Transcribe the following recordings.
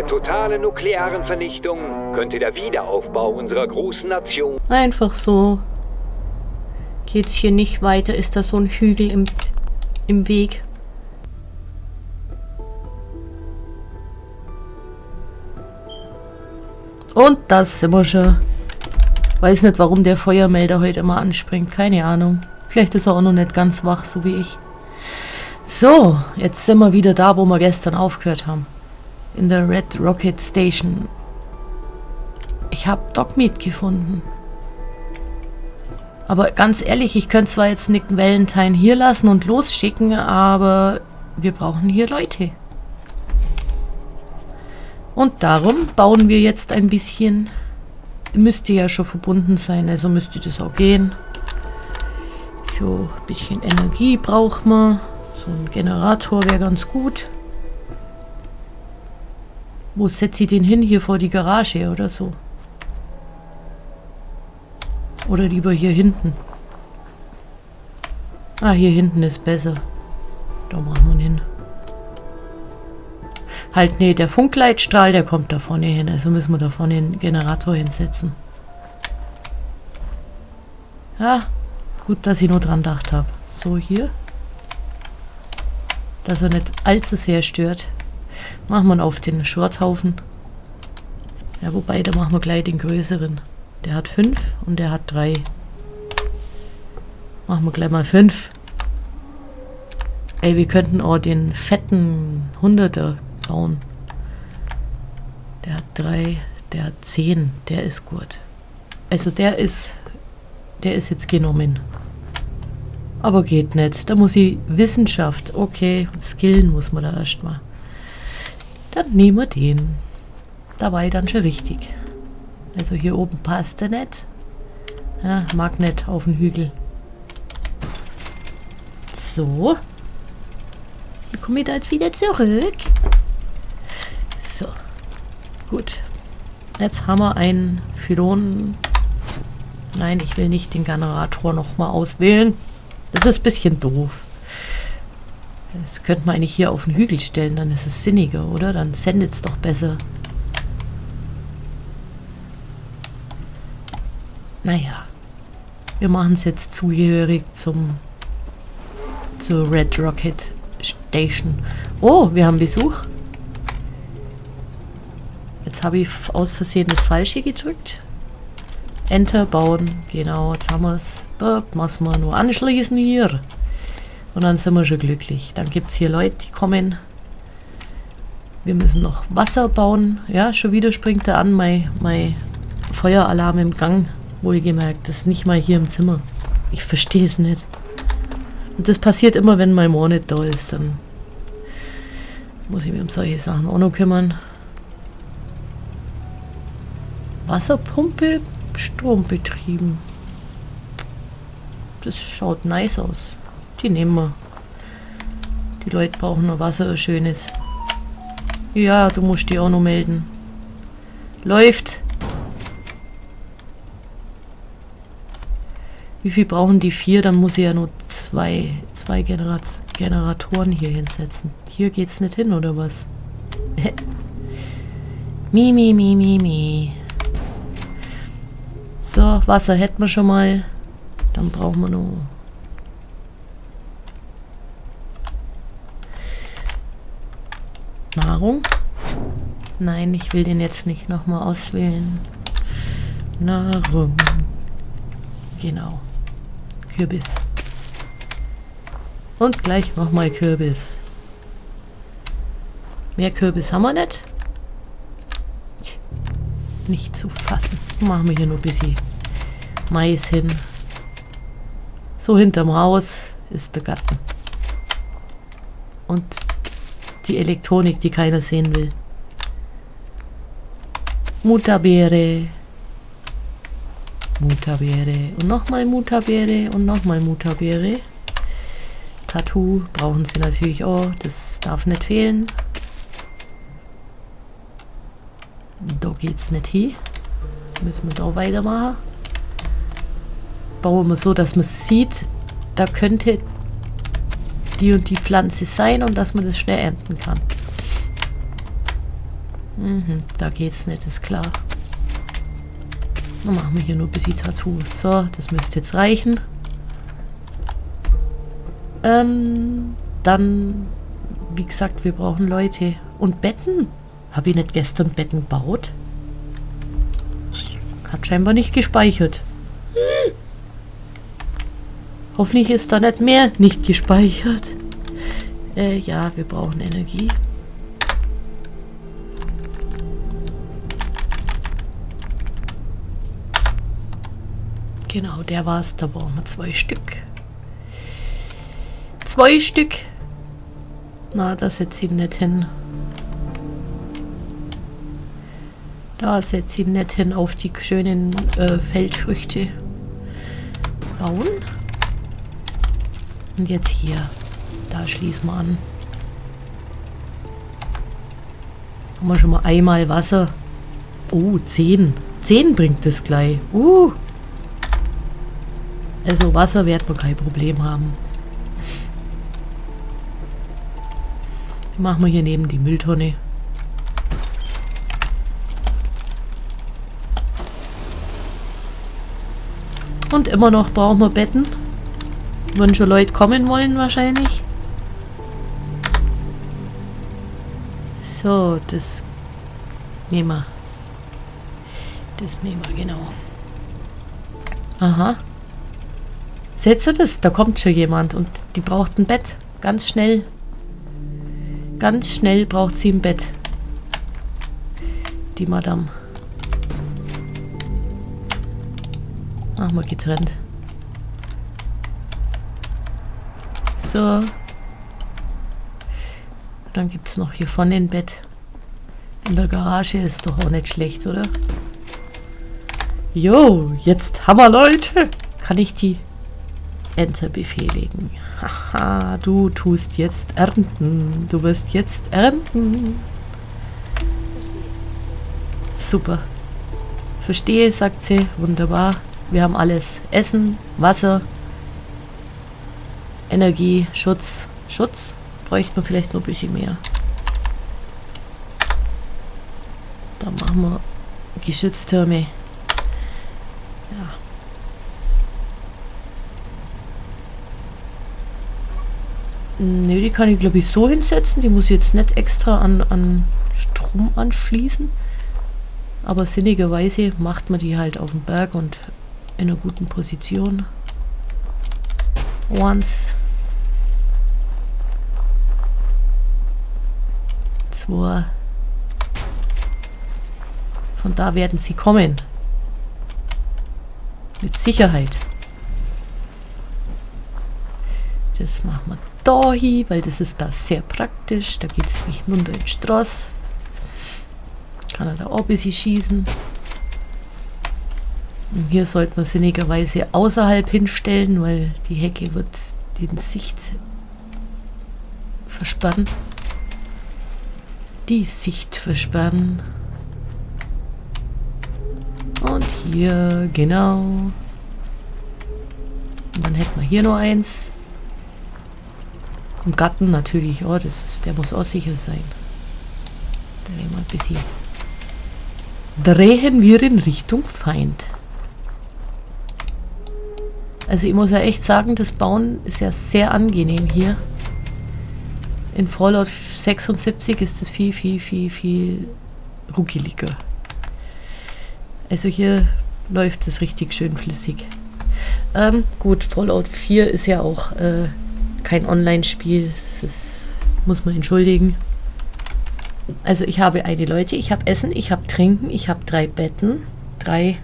der totalen nuklearen Vernichtung könnte der Wiederaufbau unserer großen Nation... Einfach so. Geht's hier nicht weiter, ist da so ein Hügel im, im Weg. Und das sind wir schon. Weiß nicht, warum der Feuermelder heute immer anspringt. Keine Ahnung. Vielleicht ist er auch noch nicht ganz wach, so wie ich. So, jetzt sind wir wieder da, wo wir gestern aufgehört haben. In der Red Rocket Station. Ich habe Dogmeat gefunden. Aber ganz ehrlich, ich könnte zwar jetzt Nick Valentine hier lassen und losschicken, aber wir brauchen hier Leute. Und darum bauen wir jetzt ein bisschen. Müsste ja schon verbunden sein, also müsste das auch gehen. So, ein bisschen Energie braucht man. So ein Generator wäre ganz gut. Wo setzt sie den hin? Hier vor die Garage oder so? Oder lieber hier hinten? Ah, hier hinten ist besser. Da machen wir ihn hin. Halt, nee, der Funkleitstrahl, der kommt da vorne hin. Also müssen wir da vorne den Generator hinsetzen. Ja, gut, dass ich nur dran gedacht habe. So, hier. Dass er nicht allzu sehr stört. Machen wir ihn auf den Schrothaufen. Ja, wobei, da machen wir gleich den größeren. Der hat 5 und der hat 3. Machen wir gleich mal 5. Ey, wir könnten auch den fetten 100er bauen. Der hat 3, der hat 10, der ist gut. Also der ist, der ist jetzt genommen. Aber geht nicht. Da muss ich Wissenschaft, okay, skillen muss man da erstmal. Dann nehmen wir den. Da war ich dann schon richtig. Also hier oben passt er nicht. Ja, Magnet auf den Hügel. So. Dann komme ich da jetzt wieder zurück. So. Gut. Jetzt haben wir einen Phylon. Nein, ich will nicht den Generator nochmal auswählen. Das ist ein bisschen doof. Das könnte man eigentlich hier auf den Hügel stellen, dann ist es sinniger, oder? Dann sendet es doch besser. Naja, wir machen es jetzt zugehörig zum zur Red Rocket Station. Oh, wir haben Besuch. Jetzt habe ich aus Versehen das Falsche gedrückt. Enter bauen. Genau, jetzt haben wir es. Muss man nur anschließen hier. Und dann sind wir schon glücklich. Dann gibt es hier Leute, die kommen. Wir müssen noch Wasser bauen. Ja, schon wieder springt er an. Mein, mein Feueralarm im Gang Wohlgemerkt, das ist nicht mal hier im Zimmer. Ich verstehe es nicht. Und das passiert immer, wenn mein Mann nicht da ist. Dann muss ich mich um solche Sachen auch noch kümmern. Wasserpumpe, Strombetrieben. Das schaut nice aus. Die nehmen wir. Die Leute brauchen noch Wasser, schönes. Ja, du musst die auch noch melden. Läuft. Wie viel brauchen die vier? Dann muss ich ja nur zwei, zwei Generat Generatoren hier hinsetzen. Hier geht's nicht hin, oder was? mi, mi, mi, mi, mi. So, Wasser hätten wir schon mal. Dann brauchen wir nur... Nahrung. Nein, ich will den jetzt nicht nochmal auswählen. Nahrung. Genau. Kürbis. Und gleich nochmal Kürbis. Mehr Kürbis haben wir nicht. Nicht zu fassen. Machen wir hier nur ein bisschen Mais hin. So hinterm Haus ist der Garten. Und die Elektronik, die keiner sehen will. Mutterbeere. Mutabeere und nochmal Mutabeere und nochmal Mutabeere. Tattoo brauchen sie natürlich auch, das darf nicht fehlen. Da geht's nicht hin. Müssen wir da weitermachen. Bauen wir so, dass man sieht, da könnte die und die Pflanze sein und dass man das schnell ernten kann. Mhm, da geht's nicht, ist klar. Dann machen wir hier nur ein bisschen Tattoo. So, das müsste jetzt reichen. Ähm, dann, wie gesagt, wir brauchen Leute. Und Betten. Habe ich nicht gestern Betten gebaut? Hat scheinbar nicht gespeichert. Hoffentlich ist da nicht mehr nicht gespeichert. Äh, ja, wir brauchen Energie. Genau, der war's. Da brauchen wir zwei Stück. Zwei Stück. Na, da setze ich nicht hin. Da setze ich nicht hin auf die schönen äh, Feldfrüchte. Bauen. Und jetzt hier. Da schließen wir an. Haben wir schon mal einmal Wasser. Oh, 10. 10 bringt es gleich. Uh. Also Wasser wird man kein Problem haben. Machen wir hier neben die Mülltonne. Und immer noch brauchen wir Betten. Wenn schon Leute kommen wollen wahrscheinlich. So, das nehmen wir. Das nehmen wir, genau. Aha. Setze das, da kommt schon jemand und die braucht ein Bett. Ganz schnell. Ganz schnell braucht sie ein Bett. Die Madame. Machen wir getrennt. So. Dann gibt es noch hier vorne ein Bett. In der Garage ist doch auch nicht schlecht, oder? Jo, jetzt wir Leute. Kann ich die Enter befehligen. Haha, du tust jetzt ernten. Du wirst jetzt ernten. Super. Verstehe, sagt sie. Wunderbar. Wir haben alles. Essen, Wasser, Energie, Schutz. Schutz bräuchte man vielleicht noch ein bisschen mehr. Da machen wir Geschütztürme. Nö, die kann ich glaube ich so hinsetzen. Die muss ich jetzt nicht extra an, an Strom anschließen. Aber sinnigerweise macht man die halt auf dem Berg und in einer guten Position. Once. Zwei. Von da werden sie kommen. Mit Sicherheit. Das machen wir da hin, weil das ist da sehr praktisch. Da geht es nämlich runter die Straße. Kann er da auch ein bisschen schießen. Und hier sollte man sinnigerweise außerhalb hinstellen, weil die Hecke wird den Sicht versperren. Die Sicht versperren. Und hier, genau. Und dann hätten wir hier noch eins. Im Garten natürlich, oh, das ist, der muss auch sicher sein. Drehen wir ein bisschen. Drehen wir in Richtung Feind. Also ich muss ja echt sagen, das Bauen ist ja sehr angenehm hier. In Fallout 76 ist es viel, viel, viel, viel ruckeliger. Also hier läuft es richtig schön flüssig. Ähm, gut, Fallout 4 ist ja auch äh, kein Online-Spiel. Das muss man entschuldigen. Also ich habe eine Leute, ich habe Essen, ich habe Trinken, ich habe drei Betten. Drei.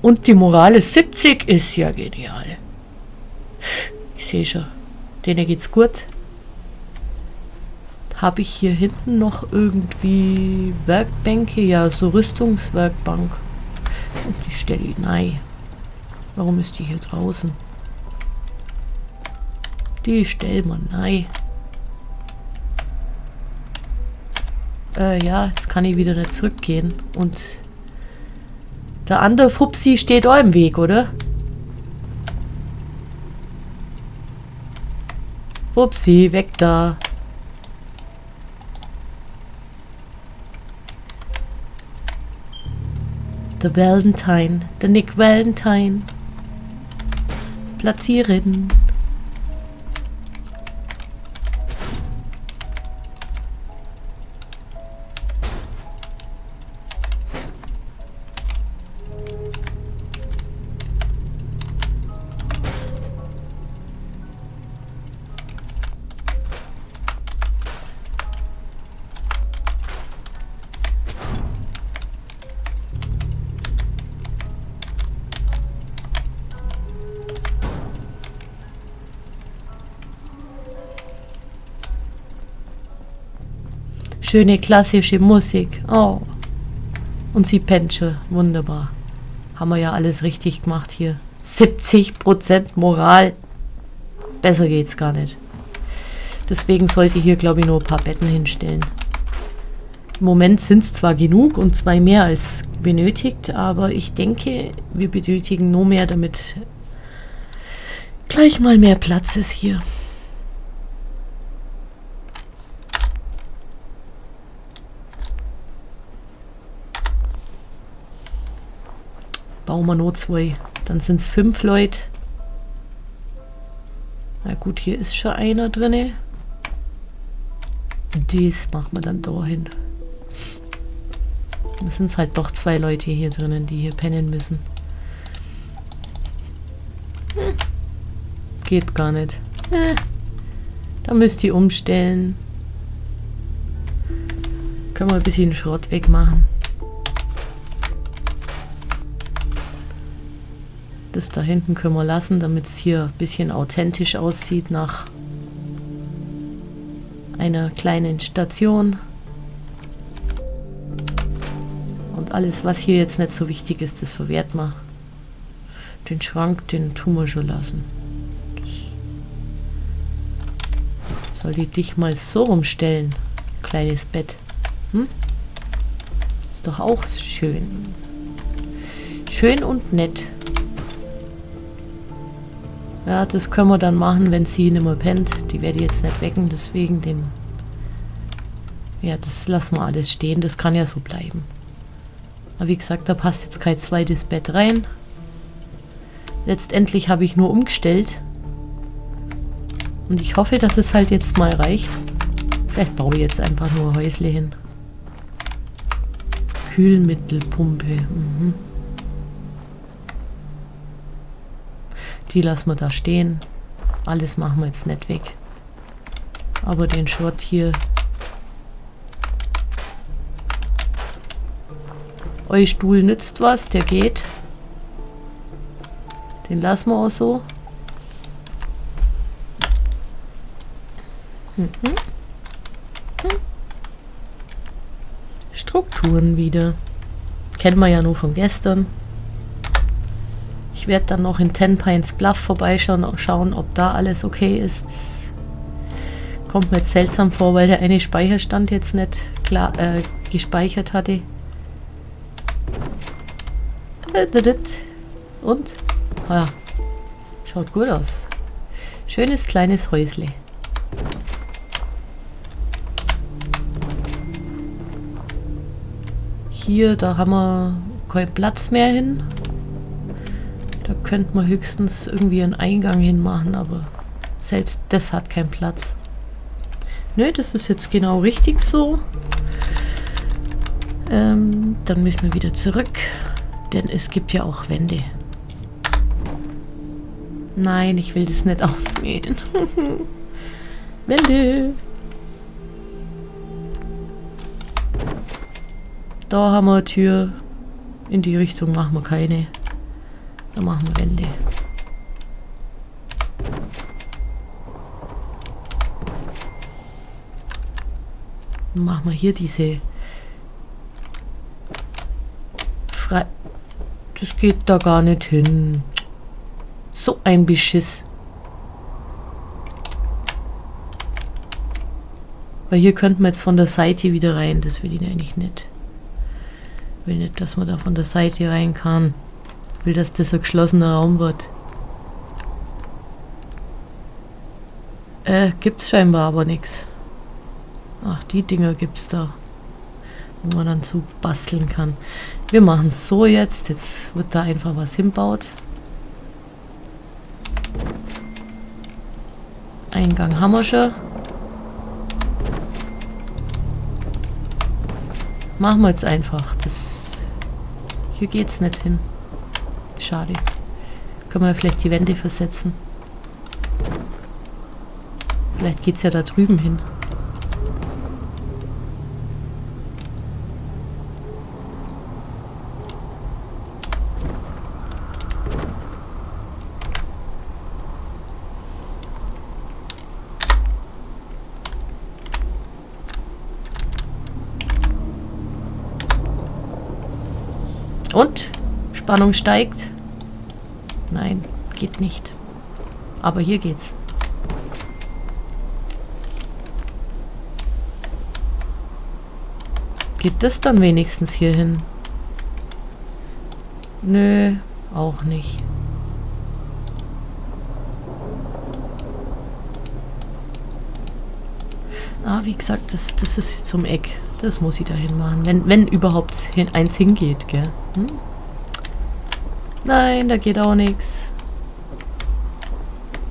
Und die Moral ist 70 ist ja genial. Ich sehe schon. Denen geht's gut. Habe ich hier hinten noch irgendwie Werkbänke? Ja, so Rüstungswerkbank. Und die stelle ich nein. Warum ist die hier draußen? Die stellen wir nein. Äh, ja, jetzt kann ich wieder nicht zurückgehen. Und der andere Fupsi steht auch im Weg, oder? Fupsi, weg da. Der Valentine, der Nick Valentine. Platzieren. Schöne klassische Musik. Oh. Und sie pennt. Wunderbar. Haben wir ja alles richtig gemacht hier. 70% Moral. Besser geht's gar nicht. Deswegen sollte ich hier, glaube ich, nur ein paar Betten hinstellen. Im Moment sind es zwar genug und zwei mehr als benötigt, aber ich denke, wir benötigen nur mehr, damit gleich mal mehr Platz ist hier. Bauen wir nur zwei. Dann sind es fünf Leute. Na gut, hier ist schon einer drin. Das machen wir dann da hin. Das sind halt doch zwei Leute hier drinnen, die hier pennen müssen. Hm. Geht gar nicht. Äh. Da müsst ihr umstellen. Können wir ein bisschen Schrott wegmachen. Das da hinten können wir lassen, damit es hier ein bisschen authentisch aussieht nach einer kleinen Station. Und alles, was hier jetzt nicht so wichtig ist, das verwehrt man. Den Schrank, den tun wir schon lassen. Das soll die dich mal so rumstellen, kleines Bett. Hm? Ist doch auch schön. Schön und nett. Ja, das können wir dann machen, wenn sie nicht mehr pennt. Die werde ich jetzt nicht wecken, deswegen den... Ja, das lassen wir alles stehen. Das kann ja so bleiben. Aber wie gesagt, da passt jetzt kein zweites Bett rein. Letztendlich habe ich nur umgestellt. Und ich hoffe, dass es halt jetzt mal reicht. Vielleicht baue ich jetzt einfach nur Häusle hin. Kühlmittelpumpe. Mhm. Die lassen wir da stehen. Alles machen wir jetzt nicht weg. Aber den Schrott hier... Euer Stuhl nützt was, der geht. Den lassen wir auch so. Mhm. Hm. Strukturen wieder. Kennen wir ja nur von gestern. Ich werde dann noch in Ten Pines Bluff vorbeischauen schauen, ob da alles okay ist. Das kommt mir jetzt seltsam vor, weil der eine Speicherstand jetzt nicht klar äh, gespeichert hatte. Und? Ah ja. Schaut gut aus. Schönes kleines Häusle. Hier, da haben wir keinen Platz mehr hin. Da könnte man höchstens irgendwie einen Eingang hinmachen, aber selbst das hat keinen Platz. Nö, das ist jetzt genau richtig so. Ähm, dann müssen wir wieder zurück, denn es gibt ja auch Wände. Nein, ich will das nicht ausmähen. Wände. Da haben wir eine Tür. In die Richtung machen wir keine. Dann machen wir Wände. Dann machen wir hier diese Frei... Das geht da gar nicht hin. So ein Beschiss. Weil hier könnten wir jetzt von der Seite wieder rein. Das will ich eigentlich nicht. Ich will nicht, dass man da von der Seite rein kann will, dass das ein geschlossener Raum wird. Äh, gibt's scheinbar aber nichts. Ach, die Dinger gibt's da. wo man dann zu basteln kann. Wir machen es so jetzt. Jetzt wird da einfach was hinbaut. Eingang haben wir schon. Machen wir jetzt einfach. Das hier geht's nicht hin. Schade. Können wir vielleicht die Wände versetzen. Vielleicht geht's ja da drüben hin. Und? Spannung steigt. Nein, geht nicht. Aber hier geht's. Gibt es dann wenigstens hier hin? Nö, auch nicht. Ah, wie gesagt, das, das ist zum Eck. Das muss ich dahin machen. Wenn, wenn überhaupt hin, eins hingeht, gell? Hm? Nein, da geht auch nichts.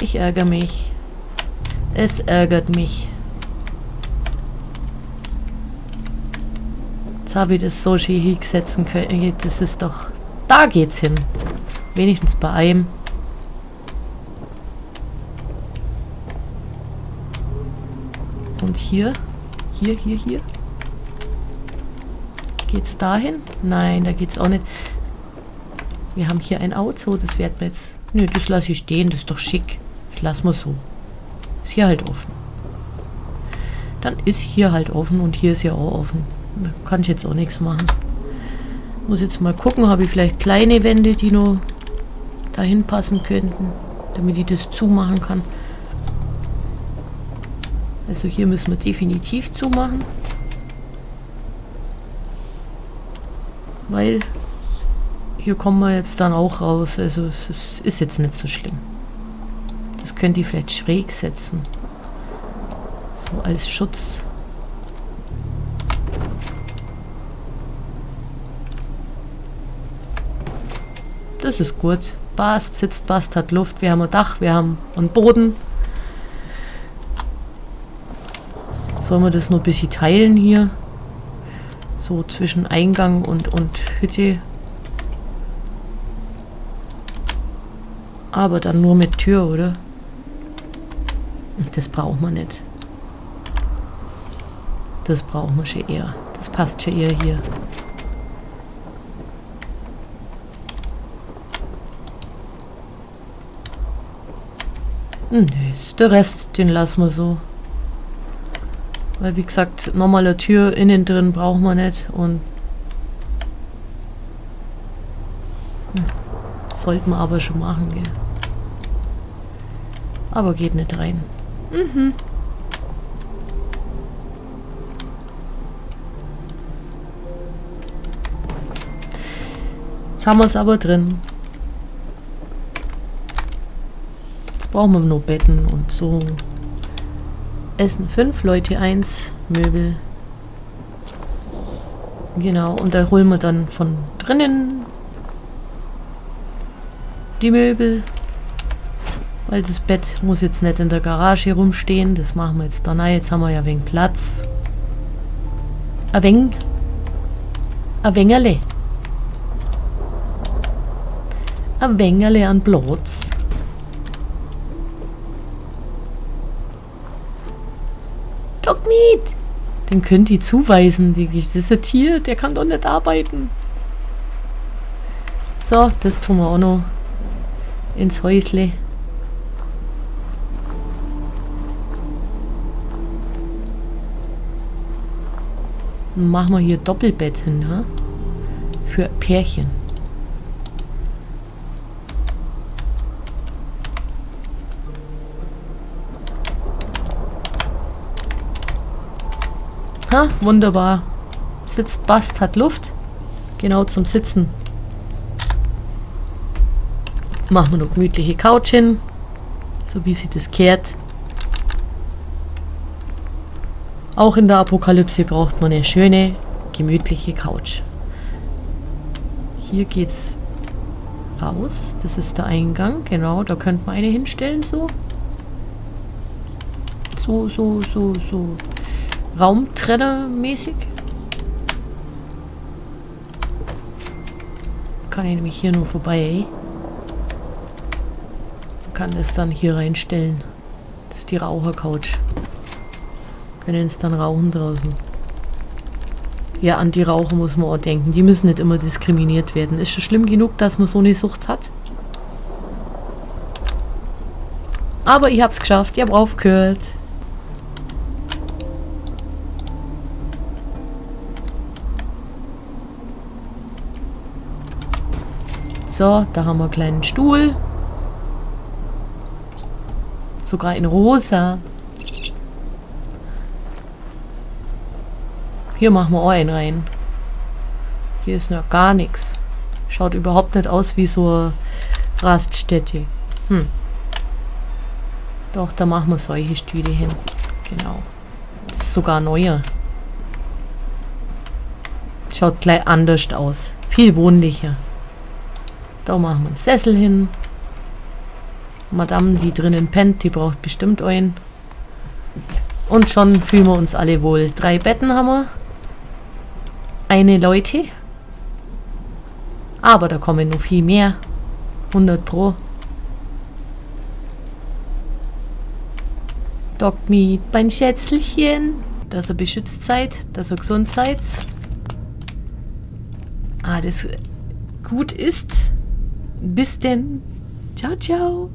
Ich ärgere mich. Es ärgert mich. Jetzt habe ich das so schön hinsetzen können. Das ist doch... Da geht's hin. Wenigstens bei einem. Und hier? Hier, hier, hier? Geht's dahin? Nein, da geht's auch nicht. Wir haben hier ein Auto, das werden wir jetzt... Nö, das lasse ich stehen, das ist doch schick. Ich lasse mal so. Ist hier halt offen. Dann ist hier halt offen und hier ist ja auch offen. Da kann ich jetzt auch nichts machen. Muss jetzt mal gucken, habe ich vielleicht kleine Wände, die nur dahin passen könnten, damit ich das zumachen kann. Also hier müssen wir definitiv zumachen. Weil hier kommen wir jetzt dann auch raus. Also es ist, ist jetzt nicht so schlimm. Das könnt ihr vielleicht schräg setzen. So als Schutz. Das ist gut. Bast sitzt, Bast hat Luft. Wir haben ein Dach, wir haben einen Boden. Sollen wir das nur ein bisschen teilen hier? So zwischen Eingang und, und Hütte. Aber dann nur mit Tür, oder? Das braucht man nicht. Das brauchen wir schon eher. Das passt schon eher hier. Hm, nee, der Rest, den lassen wir so. Weil wie gesagt, normale Tür innen drin brauchen wir nicht und sollten wir aber schon machen, gell. Aber geht nicht rein. Mhm. Jetzt haben wir es aber drin. Jetzt brauchen wir nur Betten und so. Essen fünf Leute eins Möbel. Genau, und da holen wir dann von drinnen die Möbel. Weil das Bett muss jetzt nicht in der Garage rumstehen. Das machen wir jetzt da rein. Jetzt haben wir ja wegen Platz. Ein wenig. Ein wengerle. Ein wengerle an Platz. Dogmeat! Den könnt ihr zuweisen. Das ist ein Tier, der kann doch nicht arbeiten. So, das tun wir auch noch ins Häusle. Machen wir hier Doppelbett hin? Für Pärchen. Ha, wunderbar. Sitzt Bast, hat Luft. Genau zum Sitzen. Machen wir noch gemütliche Couch hin. So wie sie das kehrt. Auch in der Apokalypse braucht man eine schöne, gemütliche Couch. Hier geht's raus. Das ist der Eingang. Genau, da könnte man eine hinstellen, so. So, so, so, so. Raumtrenner-mäßig. Kann ich nämlich hier nur vorbei, ey. Kann das dann hier reinstellen. Das ist die Raucher-Couch. Können es dann rauchen draußen. Ja, an die Raucher muss man auch denken. Die müssen nicht immer diskriminiert werden. Ist schon schlimm genug, dass man so eine Sucht hat. Aber ich hab's geschafft. Ich hab aufgehört. So, da haben wir einen kleinen Stuhl. Sogar in rosa. Hier machen wir auch einen rein. Hier ist noch gar nichts. Schaut überhaupt nicht aus wie so eine Raststätte. Hm. Doch, da machen wir solche Stühle hin. Genau. Das ist sogar neuer. Schaut gleich anders aus. Viel wohnlicher. Da machen wir einen Sessel hin. Madame, die drinnen pennt, die braucht bestimmt einen. Und schon fühlen wir uns alle wohl. Drei Betten haben wir eine Leute. Aber da kommen noch viel mehr. 100 pro. Dogmeat, mein Schätzelchen. Dass er beschützt seid, dass ihr gesund seid. Ah, das gut ist. Bis denn. Ciao, ciao.